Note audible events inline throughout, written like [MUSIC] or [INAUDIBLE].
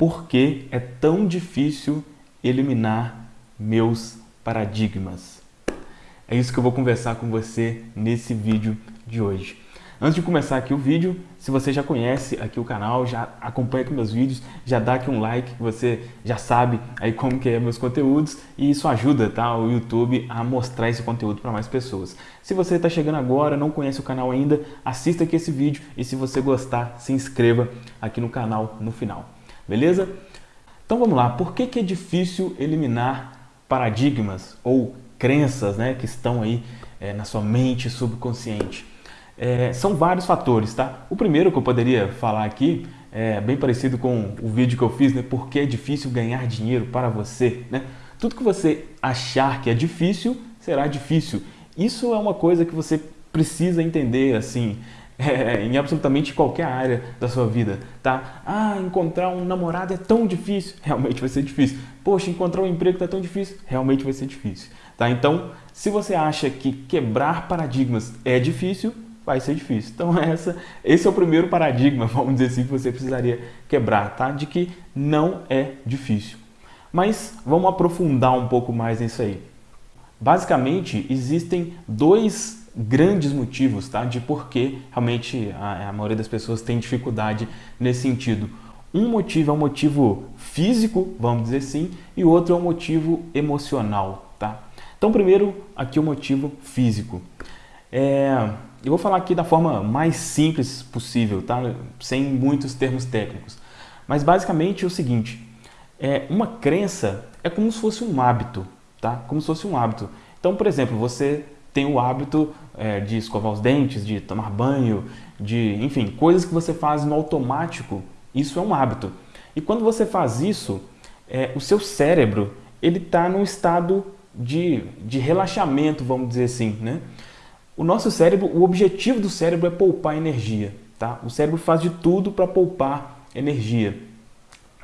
por que é tão difícil eliminar meus paradigmas. É isso que eu vou conversar com você nesse vídeo de hoje. Antes de começar aqui o vídeo, se você já conhece aqui o canal, já acompanha aqui meus vídeos, já dá aqui um like, você já sabe aí como que é meus conteúdos e isso ajuda tá, o YouTube a mostrar esse conteúdo para mais pessoas. Se você está chegando agora, não conhece o canal ainda, assista aqui esse vídeo e se você gostar, se inscreva aqui no canal no final, beleza? Então vamos lá, por que, que é difícil eliminar paradigmas ou crenças né, que estão aí é, na sua mente subconsciente? É, são vários fatores, tá? O primeiro que eu poderia falar aqui é bem parecido com o vídeo que eu fiz, né? Porque é difícil ganhar dinheiro para você, né? Tudo que você achar que é difícil, será difícil. Isso é uma coisa que você precisa entender, assim, [LAUGHS] é, em absolutamente qualquer área da sua vida, tá? Ah, encontrar um namorado é tão difícil, [LAUGHS] realmente vai ser difícil. Poxa, encontrar um emprego é tão difícil, realmente vai ser difícil, tá? Então, se você acha que quebrar paradigmas é difícil, vai ser difícil. Então [LAUGHS] essa, esse é o primeiro paradigma, vamos dizer assim, que você precisaria quebrar, tá? De que não é difícil. Mas vamos aprofundar um pouco mais nisso aí. Basicamente, existem dois grandes motivos tá? de por que realmente a, a maioria das pessoas tem dificuldade nesse sentido. Um motivo é um motivo físico, vamos dizer assim, e o outro é um motivo emocional. Tá? Então, primeiro, aqui o motivo físico. É, eu vou falar aqui da forma mais simples possível, tá? sem muitos termos técnicos. Mas basicamente é o seguinte, é, uma crença é como se fosse um hábito, tá? como se fosse um hábito. Então, por exemplo, você tem o hábito é, de escovar os dentes, de tomar banho, de, enfim, coisas que você faz no automático, isso é um hábito. E quando você faz isso, é, o seu cérebro ele está num estado de, de relaxamento, vamos dizer assim, né? O nosso cérebro, o objetivo do cérebro é poupar energia. Tá? O cérebro faz de tudo para poupar energia.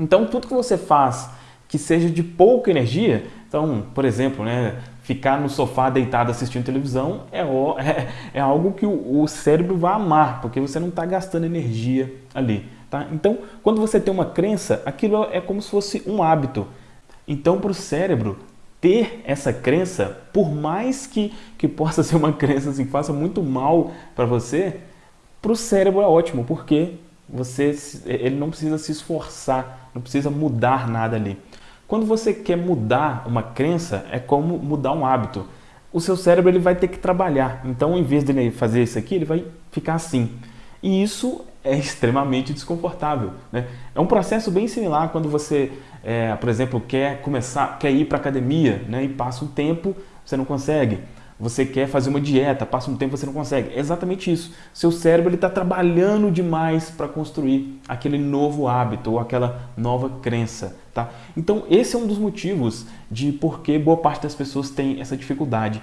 Então, tudo que você faz que seja de pouca energia, então, por exemplo, né, ficar no sofá deitado assistindo televisão é, é, é algo que o, o, cérebro vai amar, porque você não está gastando energia ali. Tá? Então, quando você tem uma crença, aquilo é como se fosse um hábito. Então, para o cérebro, ter essa crença, por mais que, que possa [LAUGHS] ser uma crença assim, que faça muito mal para você, para o cérebro é ótimo, porque você, ele não precisa se esforçar, não precisa mudar nada ali. Quando você quer mudar uma crença, é como mudar um hábito. O seu cérebro ele vai ter que trabalhar, então em vez de fazer isso aqui, ele vai ficar assim. E isso é [LAUGHS] extremamente desconfortável. Né? É um processo bem similar quando você, é, por exemplo, quer começar, quer ir para academia né? e passa um tempo, você não consegue. Você quer fazer uma dieta, passa um tempo você não consegue. É exatamente isso. Seu cérebro está trabalhando demais para construir aquele novo hábito ou aquela nova crença. Tá? Então esse é um dos motivos de por que boa parte das pessoas tem essa dificuldade.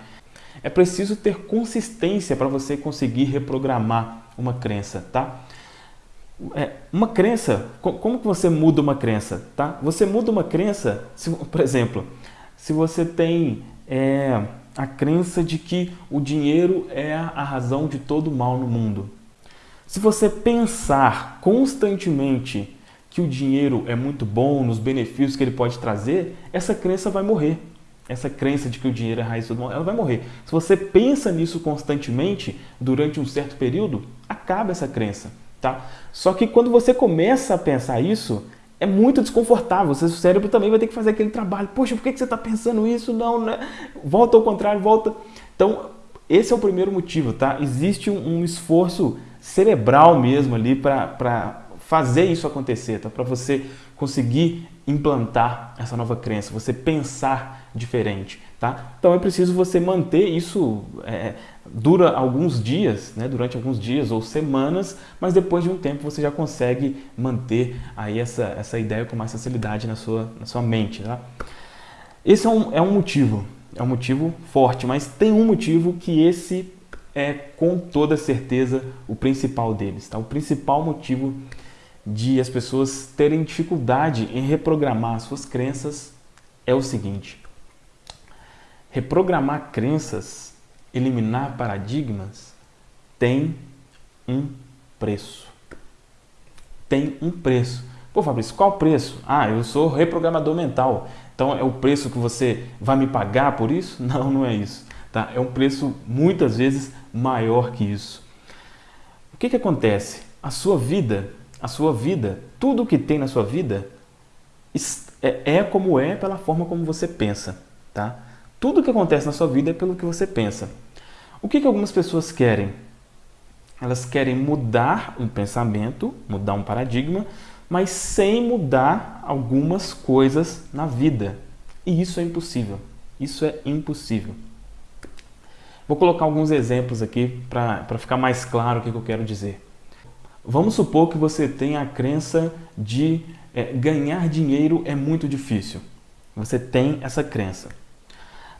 É preciso ter consistência para você conseguir reprogramar uma crença. Tá? É, uma crença, como que você muda uma crença? Tá? Você muda uma crença, se, [LAUGHS] por exemplo, se você tem é, a crença de que o dinheiro é a razão de todo mal no mundo. Se você pensar constantemente que o dinheiro é muito bom, nos benefícios que ele pode trazer, essa crença vai morrer. Essa crença de que o dinheiro é a raiz de todo mal, ela vai morrer. Se você pensa nisso constantemente, durante um certo período, acaba essa crença. Tá? Só que quando você começa a pensar isso, é muito desconfortável. Seu cérebro também vai ter que fazer aquele trabalho. Poxa, por que você está pensando isso? Não, né? Volta ao contrário, volta. Então, esse é o primeiro motivo, tá? Existe um, um esforço cerebral mesmo ali para fazer isso acontecer, tá? Para você conseguir implantar essa nova crença, você pensar diferente, tá? Então é preciso você manter isso, é, dura alguns dias, né? Durante alguns dias ou semanas, mas depois de um tempo você já consegue manter aí essa, essa ideia com mais facilidade na sua, na sua mente, tá? Esse é um, é um motivo, é um motivo forte, mas tem um motivo que esse é com toda certeza o principal deles, tá? O principal motivo de as pessoas terem dificuldade em reprogramar suas crenças é o seguinte. Reprogramar crenças, eliminar paradigmas, tem um preço. Tem um preço. Pô, Fabrício, qual preço? Ah, eu sou reprogramador mental. Então é o preço que você vai me pagar por isso? [LAUGHS] Não, não é isso. Tá? É um preço muitas vezes maior que isso. O que, que acontece? A sua vida, a sua vida, tudo que tem na sua vida é, é como é pela forma como você pensa. Tá? Tudo que acontece na sua vida é pelo que você pensa. O que, que algumas pessoas querem? Elas querem mudar um pensamento, mudar um paradigma, mas sem mudar algumas coisas na vida. E isso é impossível. Isso é impossível. Vou colocar alguns exemplos aqui para ficar mais claro o que eu quero dizer. Vamos supor que você tenha a crença de é, ganhar dinheiro é muito difícil. Você tem essa crença.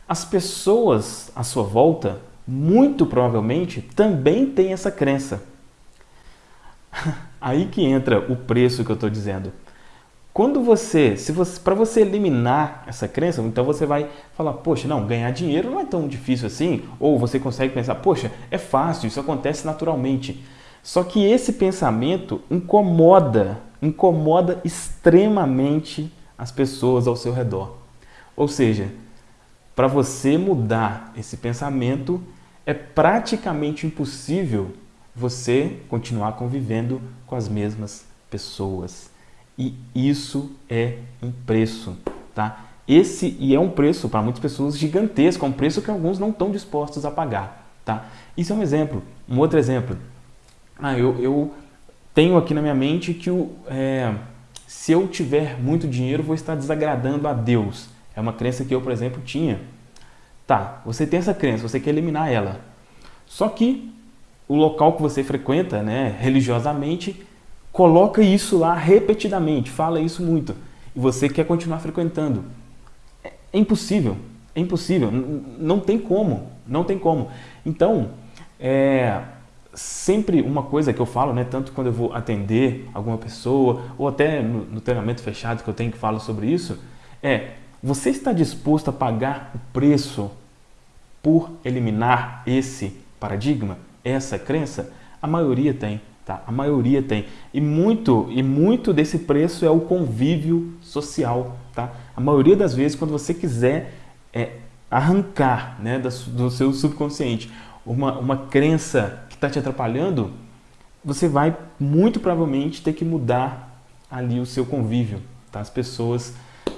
As pessoas à sua volta muito provavelmente também tem essa crença. [LAUGHS] Aí que entra o preço que eu estou dizendo. Quando você, se você, para você eliminar essa crença, então você vai falar, poxa, não, ganhar dinheiro não é tão difícil assim, ou você consegue pensar, poxa, é fácil, isso acontece naturalmente. Só que esse pensamento incomoda, incomoda extremamente as pessoas ao seu redor. Ou seja, para você mudar esse pensamento, é praticamente impossível você continuar convivendo com as mesmas pessoas. E isso é um preço, tá? Esse e é um preço para muitas pessoas gigantesco, é um preço que alguns não estão dispostos a pagar, tá? Isso é um exemplo. Um outro exemplo. Ah, eu, eu tenho aqui na minha mente que o, é, se eu tiver muito dinheiro, vou estar desagradando a Deus. É uma crença que eu, por exemplo, tinha. Tá, você tem essa crença, você quer eliminar ela. Só que o local que você frequenta, né, religiosamente, coloca isso lá repetidamente, fala isso muito. E você quer continuar frequentando. É, é impossível, é impossível, não tem como, não tem como. Então, é, sempre uma coisa que eu falo, né, tanto quando eu vou atender alguma pessoa, ou até no, no treinamento fechado que eu tenho que falar sobre isso, é você está disposto a pagar o preço por eliminar esse paradigma, essa crença? A maioria tem, tá? A maioria tem. E muito, e muito desse preço é o convívio social, tá? A maioria das vezes, quando você quiser é, arrancar né, do seu subconsciente uma, uma crença está te atrapalhando, você vai muito provavelmente ter que mudar ali o seu convívio, tá? As pessoas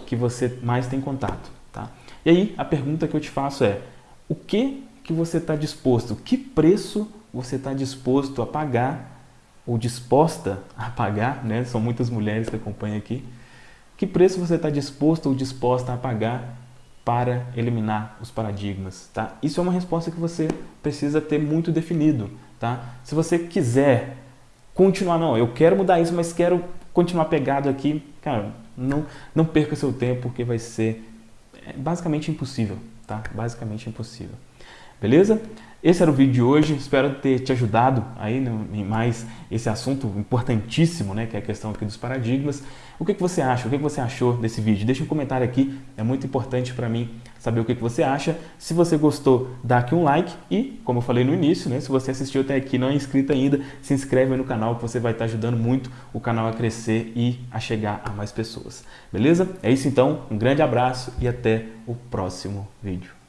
que você mais tem contato. Tá? E aí a pergunta que eu te faço é, o que, que você está disposto, que preço você está disposto a pagar ou disposta a pagar, né? são muitas mulheres que acompanham aqui, que preço você está disposto ou disposta a pagar para eliminar os paradigmas, tá? Isso é uma resposta que você precisa ter muito definido, tá? Se você quiser continuar, não, eu quero mudar isso, mas quero continuar pegado aqui, cara, não, não perca seu tempo, porque vai ser é, basicamente impossível, tá? Basicamente impossível. Beleza? Esse era o vídeo de hoje, espero ter te ajudado aí em mais esse assunto importantíssimo, né, que é a questão aqui dos paradigmas. O que, que você acha? O que, que você achou desse vídeo? Deixa um comentário aqui, é muito importante para mim saber o que, que você acha. Se você gostou, dá aqui um like e, como eu falei no início, né, se você assistiu até aqui e não é inscrito ainda, se inscreve no canal que você vai estar ajudando muito o canal a crescer e a chegar a mais pessoas. Beleza? É isso então, um grande abraço e até o próximo vídeo.